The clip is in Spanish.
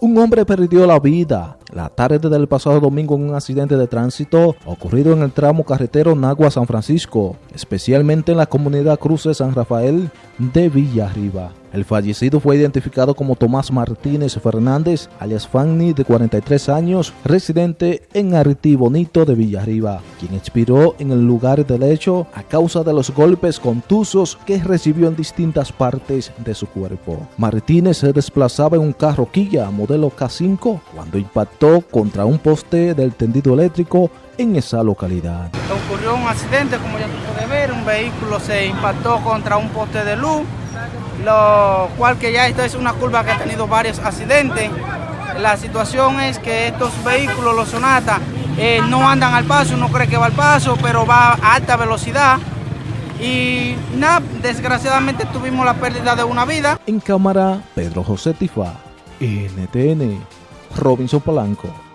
Un hombre perdió la vida la tarde del pasado domingo en un accidente de tránsito ocurrido en el tramo carretero Nagua-San Francisco, especialmente en la comunidad Cruce San Rafael de Villarriba. El fallecido fue identificado como Tomás Martínez Fernández, alias Fanny, de 43 años, residente en Artí Bonito de Villarriba, quien expiró en el lugar del hecho a causa de los golpes contusos que recibió en distintas partes de su cuerpo. Martínez se desplazaba en un carro Kia modelo K5 cuando impactó contra un poste del tendido eléctrico en esa localidad. Ocurrió un accidente, como ya tú puedes ver, un vehículo se impactó contra un poste de luz lo cual que ya esto es una curva que ha tenido varios accidentes. La situación es que estos vehículos, los Sonata, eh, no andan al paso, uno cree que va al paso, pero va a alta velocidad. Y nada, desgraciadamente tuvimos la pérdida de una vida. En cámara, Pedro José Tifa, NTN, Robinson Polanco.